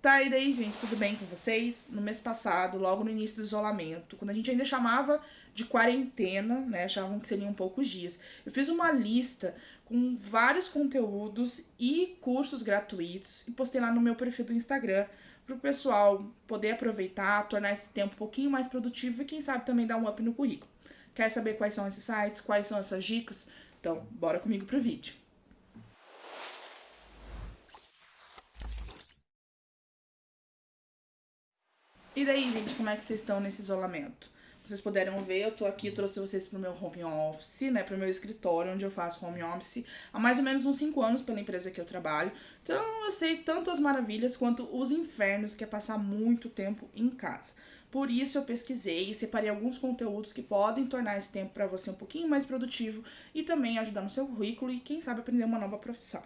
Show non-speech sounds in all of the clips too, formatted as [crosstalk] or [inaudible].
Tá, e daí, gente, tudo bem com vocês? No mês passado, logo no início do isolamento, quando a gente ainda chamava de quarentena, né, achavam que seriam poucos dias, eu fiz uma lista com vários conteúdos e cursos gratuitos e postei lá no meu perfil do Instagram para o pessoal poder aproveitar, tornar esse tempo um pouquinho mais produtivo e quem sabe também dar um up no currículo. Quer saber quais são esses sites, quais são essas dicas? Então, bora comigo pro vídeo. E daí, gente, como é que vocês estão nesse isolamento? Vocês puderam ver, eu tô aqui, trouxe vocês pro meu home office, né, pro meu escritório, onde eu faço home office há mais ou menos uns 5 anos pela empresa que eu trabalho. Então, eu sei tanto as maravilhas quanto os infernos que é passar muito tempo em casa. Por isso, eu pesquisei e separei alguns conteúdos que podem tornar esse tempo para você um pouquinho mais produtivo e também ajudar no seu currículo e, quem sabe, aprender uma nova profissão.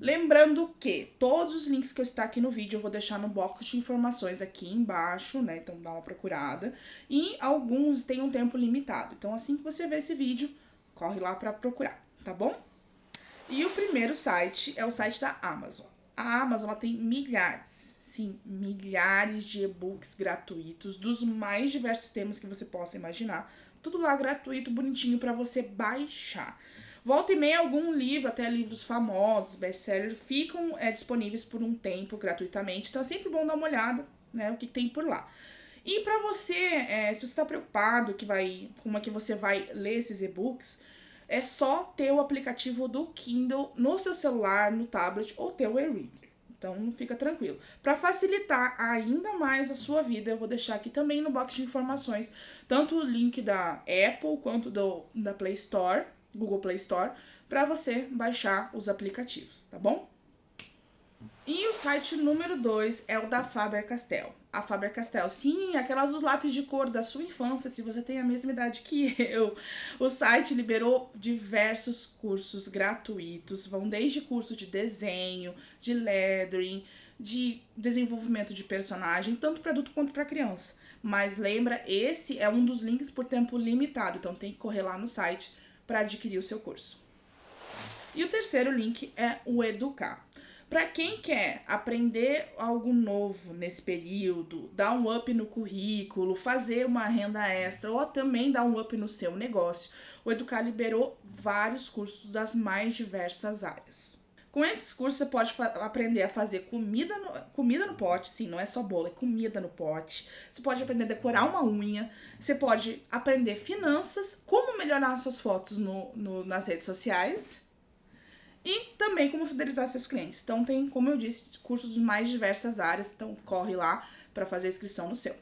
Lembrando que todos os links que eu estou aqui no vídeo eu vou deixar no box de informações aqui embaixo, né? Então dá uma procurada. E alguns têm um tempo limitado. Então assim que você ver esse vídeo, corre lá para procurar, tá bom? E o primeiro site é o site da Amazon. A Amazon tem milhares, sim, milhares de e-books gratuitos dos mais diversos temas que você possa imaginar. Tudo lá gratuito, bonitinho para você baixar. Volta e meia, algum livro, até livros famosos, best-sellers, ficam é, disponíveis por um tempo gratuitamente. Então é sempre bom dar uma olhada, né, o que, que tem por lá. E para você, é, se você está preocupado que vai, como é que você vai ler esses e-books, é só ter o aplicativo do Kindle no seu celular, no tablet ou ter o e-reader. Então fica tranquilo. Para facilitar ainda mais a sua vida, eu vou deixar aqui também no box de informações tanto o link da Apple quanto do, da Play Store Google Play Store, para você baixar os aplicativos, tá bom? E o site número 2 é o da Faber-Castell. A Faber-Castell, sim, aquelas dos lápis de cor da sua infância, se você tem a mesma idade que [laughs] eu. O site liberou diversos cursos gratuitos, vão desde curso de desenho, de lettering, de desenvolvimento de personagem, tanto para adulto quanto para criança. Mas lembra, esse é um dos links por tempo limitado, então tem que correr lá no site para adquirir o seu curso. E o terceiro link é o Educar. Para quem quer aprender algo novo nesse período, dar um up no currículo, fazer uma renda extra ou também dar um up no seu negócio, o Educar liberou vários cursos das mais diversas áreas. Com esses cursos você pode aprender a fazer comida no, comida no pote, sim, não é só bolo, é comida no pote. Você pode aprender a decorar uma unha, você pode aprender finanças, como melhorar suas fotos no, no, nas redes sociais e também como fidelizar seus clientes. Então tem, como eu disse, cursos de mais diversas áreas, então corre lá para fazer a inscrição no seu.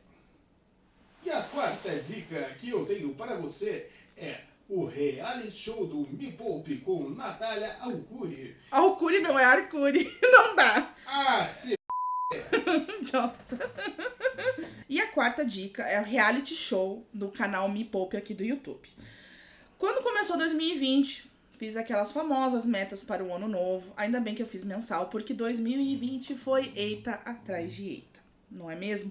E a quarta dica que eu tenho para você é o reality show do Me Poupe com Natália Alcuri. Alcuri não é Arcuri, [laughs] não dá. Ah, se... [laughs] e a quarta dica é o reality show do canal Me Poupe aqui do YouTube. Quando começou 2020, fiz aquelas famosas metas para o ano novo. Ainda bem que eu fiz mensal, porque 2020 foi eita atrás de eita, não é mesmo?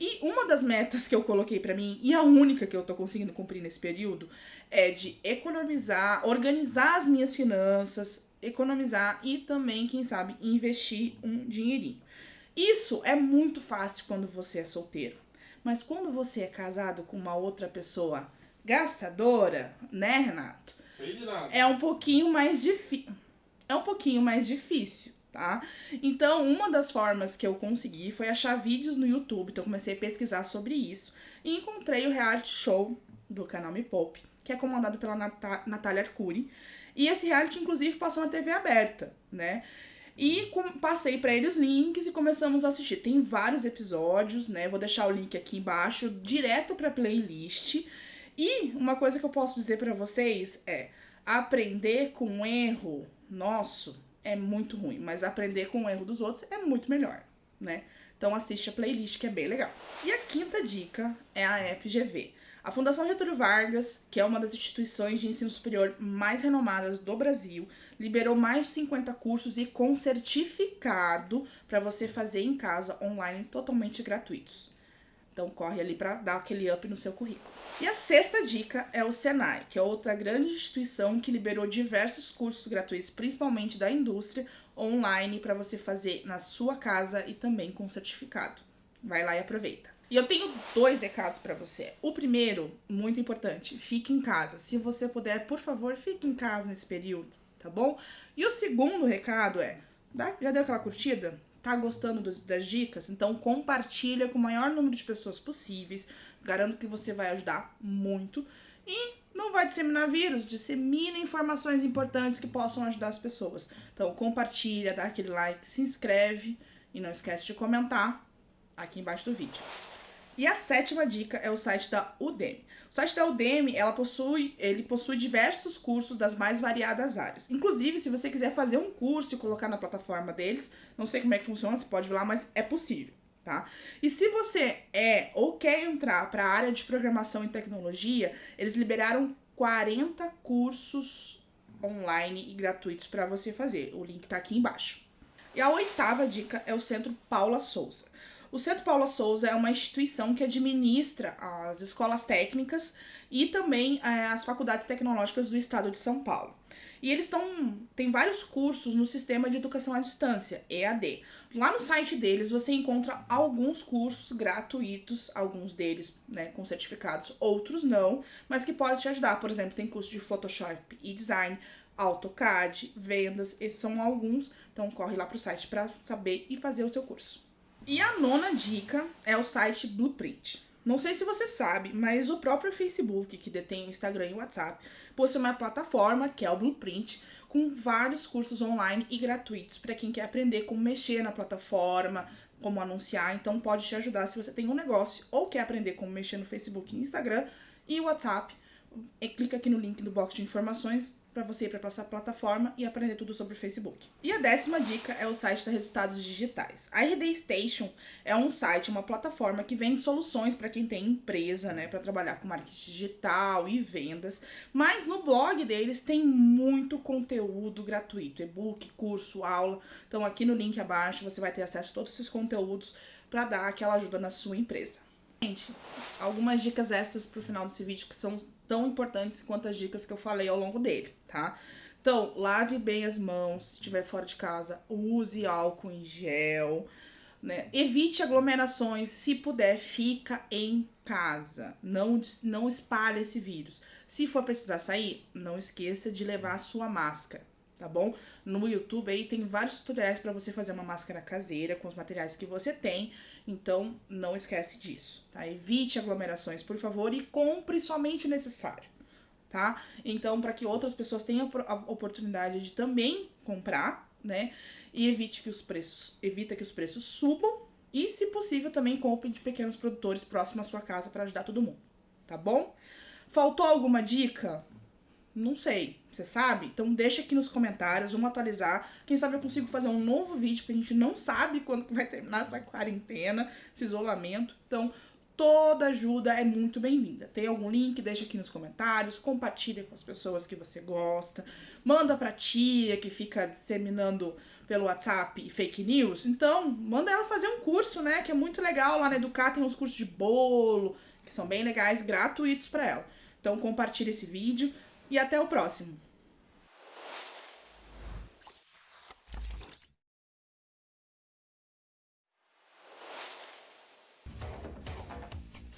E uma das metas que eu coloquei para mim, e a única que eu tô conseguindo cumprir nesse período, é de economizar, organizar as minhas finanças, economizar e também, quem sabe, investir um dinheirinho. Isso é muito fácil quando você é solteiro. Mas quando você é casado com uma outra pessoa gastadora, né, Renato? É um pouquinho mais difícil. É um pouquinho mais difícil tá? Então, uma das formas que eu consegui foi achar vídeos no YouTube, então comecei a pesquisar sobre isso e encontrei o reality show do canal Me Pop, que é comandado pela Nat Natália Arcuri, e esse reality inclusive passou na TV aberta, né? E passei para eles links e começamos a assistir. Tem vários episódios, né? Vou deixar o link aqui embaixo, direto para playlist. E uma coisa que eu posso dizer para vocês é aprender com erro nosso é muito ruim, mas aprender com o erro dos outros é muito melhor, né? Então assiste a playlist que é bem legal. E a quinta dica é a FGV. A Fundação Getúlio Vargas, que é uma das instituições de ensino superior mais renomadas do Brasil, liberou mais de 50 cursos e com certificado para você fazer em casa online totalmente gratuitos. Então corre ali para dar aquele up no seu currículo. E a sexta dica é o Senai, que é outra grande instituição que liberou diversos cursos gratuitos, principalmente da indústria online para você fazer na sua casa e também com certificado. Vai lá e aproveita. E eu tenho dois recados para você. O primeiro, muito importante, fique em casa. Se você puder, por favor, fique em casa nesse período, tá bom? E o segundo recado é, já deu aquela curtida? Tá gostando dos, das dicas? Então compartilha com o maior número de pessoas possíveis. Garanto que você vai ajudar muito. E não vai disseminar vírus, dissemina informações importantes que possam ajudar as pessoas. Então compartilha, dá aquele like, se inscreve e não esquece de comentar aqui embaixo do vídeo. E a sétima dica é o site da Udemy. O site da Udemy, ela possui, ele possui diversos cursos das mais variadas áreas. Inclusive, se você quiser fazer um curso e colocar na plataforma deles, não sei como é que funciona, você pode ver lá, mas é possível, tá? E se você é ou quer entrar para a área de programação e tecnologia, eles liberaram 40 cursos online e gratuitos para você fazer. O link tá aqui embaixo. E a oitava dica é o Centro Paula Souza. O Centro Paula Souza é uma instituição que administra as escolas técnicas e também é, as faculdades tecnológicas do estado de São Paulo. E eles estão tem vários cursos no sistema de educação à distância, EAD. Lá no site deles você encontra alguns cursos gratuitos, alguns deles né, com certificados, outros não, mas que podem te ajudar. Por exemplo, tem curso de Photoshop e Design, AutoCAD, vendas, esses são alguns. Então corre lá para o site para saber e fazer o seu curso. E a nona dica é o site Blueprint. Não sei se você sabe, mas o próprio Facebook, que detém o Instagram e o WhatsApp, possui uma plataforma, que é o Blueprint, com vários cursos online e gratuitos para quem quer aprender como mexer na plataforma, como anunciar. Então pode te ajudar se você tem um negócio ou quer aprender como mexer no Facebook e Instagram e WhatsApp. E clica aqui no link do box de informações para você ir para essa plataforma e aprender tudo sobre o Facebook. E a décima dica é o site da Resultados Digitais. A RD Station é um site, uma plataforma que vende soluções para quem tem empresa, né, para trabalhar com marketing digital e vendas, mas no blog deles tem muito conteúdo gratuito, e-book, curso, aula. Então aqui no link abaixo você vai ter acesso a todos esses conteúdos para dar aquela ajuda na sua empresa. Gente, algumas dicas extras pro final desse vídeo que são tão importantes quanto as dicas que eu falei ao longo dele, tá? Então, lave bem as mãos, se estiver fora de casa, use álcool em gel, né? Evite aglomerações, se puder, fica em casa, não, não espalhe esse vírus. Se for precisar sair, não esqueça de levar a sua máscara, tá bom? No YouTube aí tem vários tutoriais para você fazer uma máscara caseira com os materiais que você tem, então não esquece disso, tá? Evite aglomerações, por favor, e compre somente o necessário, tá? Então, para que outras pessoas tenham a oportunidade de também comprar, né? E evite que os preços, evita que os preços subam e, se possível, também compre de pequenos produtores próximos à sua casa para ajudar todo mundo, tá bom? Faltou alguma dica? Não sei, você sabe? Então deixa aqui nos comentários, vamos atualizar. Quem sabe eu consigo fazer um novo vídeo, porque a gente não sabe [laughs] quando vai terminar essa quarentena, esse isolamento. Então toda ajuda é muito bem-vinda. Tem algum link? Deixa aqui nos comentários, compartilha com as pessoas que você gosta, manda pra tia que fica disseminando pelo WhatsApp fake news. Então, manda ela fazer um curso, né, que é muito legal lá na Educar, tem uns cursos de bolo, que são bem legais, gratuitos para ela. Então, compartilha esse vídeo e até o próximo.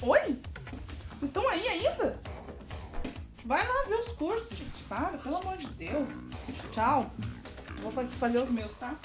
Oi? Vocês estão aí ainda? Vai lá ver os cursos, gente. Para, pelo amor de Deus. Tchau. Vou fazer os meus, tá?